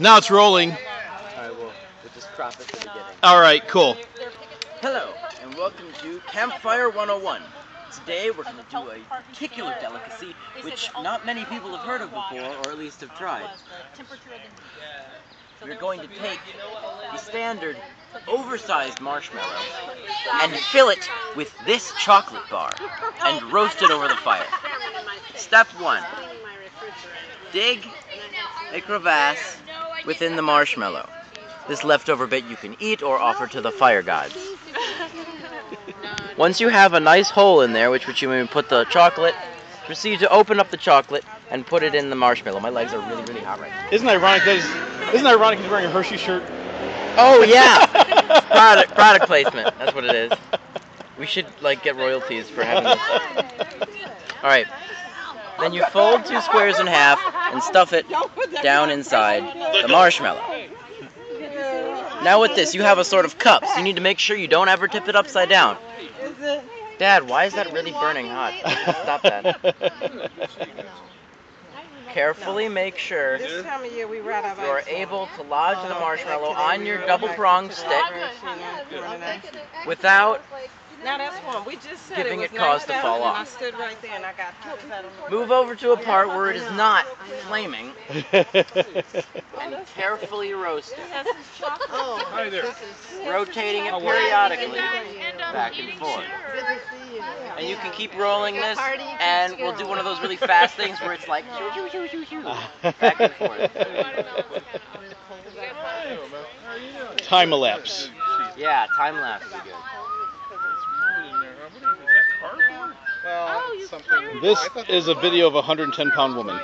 Now it's rolling. Alright, well, we'll just crop at the beginning. All right, cool. Hello, and welcome to Campfire 101. Today we're going to do a particular delicacy which not many people have heard of before, or at least have tried. We're going to take the standard oversized marshmallow and fill it with this chocolate bar and roast it over the fire. Step one, dig a crevasse within the marshmallow. This leftover bit you can eat or offer to the fire gods. Once you have a nice hole in there, which, which you may put the chocolate, proceed to open up the chocolate and put it in the marshmallow. My legs are really, really hot right now. Isn't it ironic that he's, isn't it ironic he's wearing a Hershey shirt? Oh yeah, product product placement. That's what it is. We should like get royalties for having this. All right. Then you fold two squares in half and stuff it down inside the marshmallow. Now with this, you have a sort of cup. So you need to make sure you don't ever tip it upside down. Dad, why is that really burning hot? Stop that. Carefully make sure This time of year, we ride our you are able to lodge the marshmallow on your double pronged stick Now that's one. We just said Giving it, it was cause to fall off. I stood right there and I got told I don't move over to a part where it is not flaming. And carefully roast it, Oh, Hi there. rotating it periodically. Back and forth. And you can keep rolling this, and we'll do one of those really fast things where it's like back and forth. Time elapse. Yeah, time lapse would be good. This is a video of a 110 pound woman.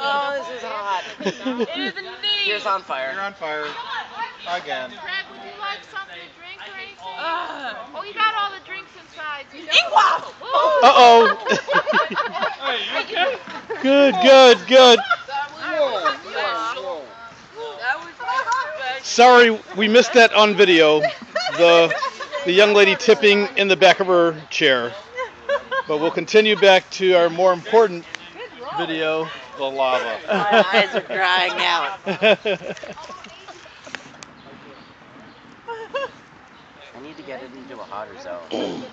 Oh, this is hot. It is indeed. Here's on fire. on fire again. Greg, would you like something to drink or anything? oh, you got all the drinks inside. Uh oh. good, good, good. Sorry, we missed that on video. The the young lady tipping in the back of her chair. But we'll continue back to our more important video, the lava. My eyes are drying out. I need to get it into a hotter zone.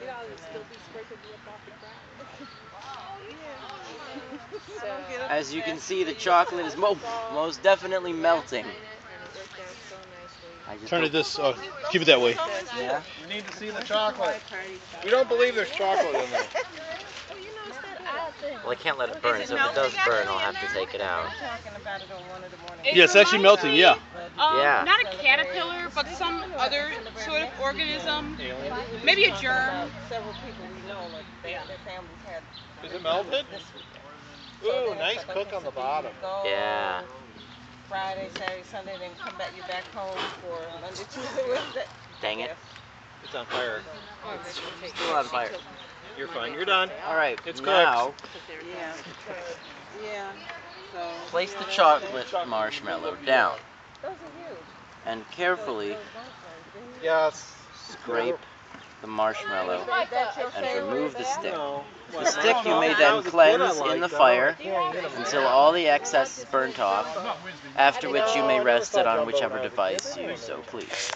As you can see, the chocolate is mo- most definitely melting. Turn it this. Uh, keep it that way. Yeah. We need to see the chocolate. We don't believe there's chocolate in there. Well, I can't let it burn, so if it does burn, I'll have to take it out. Talking about it on one of the morning. Yeah, it's actually melting. Yeah. Um, Yeah. Not a caterpillar, but some other sort of organism. Maybe a germ. Several people we know, like their families had Is it melted? this. Ooh, nice cook on the bottom. Yeah. Friday, Saturday, Sunday, then come back you back home for Monday, Tuesday, Wednesday. Dang it. It's on fire. It's Still on fire. You're fine. You're done. All right. It's now, Yeah. Yeah. So place the chocolate marshmallow down those are huge. and carefully Yes. scrape the marshmallow and remove the stick. No. The stick you may then cleanse in the fire until all the excess is burnt off, after which you may rest it on whichever device you so please.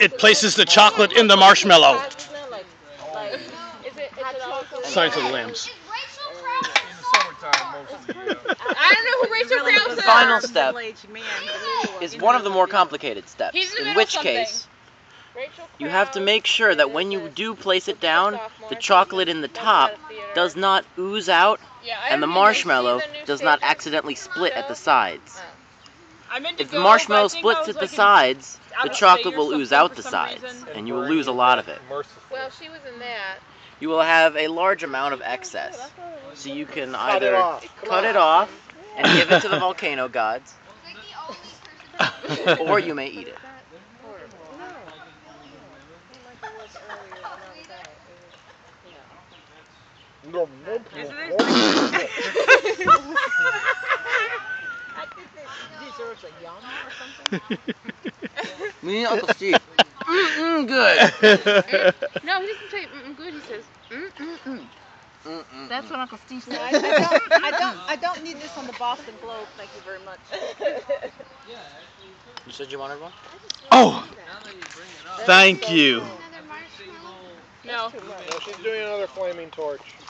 It places the chocolate in the marshmallow. How it smell like? Like Is it? Is it also? Signs of the lambs. I don't know who Rachel Krause The final step is one of the more complicated steps, in the in middle which case you have to make sure that when you do place it down, the chocolate in the top does not ooze out and the haven't been to marshmallow see the new does not accidentally split at the sides. Uh, I meant to If the marshmallow but I think I splits at the sides, the chocolate will ooze out the sides, and you will lose a lot of it. Well, she was in that you will have a large amount of excess. So you can either cut it off, cut it off and give it to the volcano gods, or you may eat it. Me I Uncle Mm-mm, good. No, he doesn't say mm good. He says mm mm mm. Mm-mm. That's what Uncle Steve said. I, I don't, I don't, I don't need this on the Boston Globe. Thank you very much. You said you wanted one? oh, thank you. No. No, she's doing another flaming torch.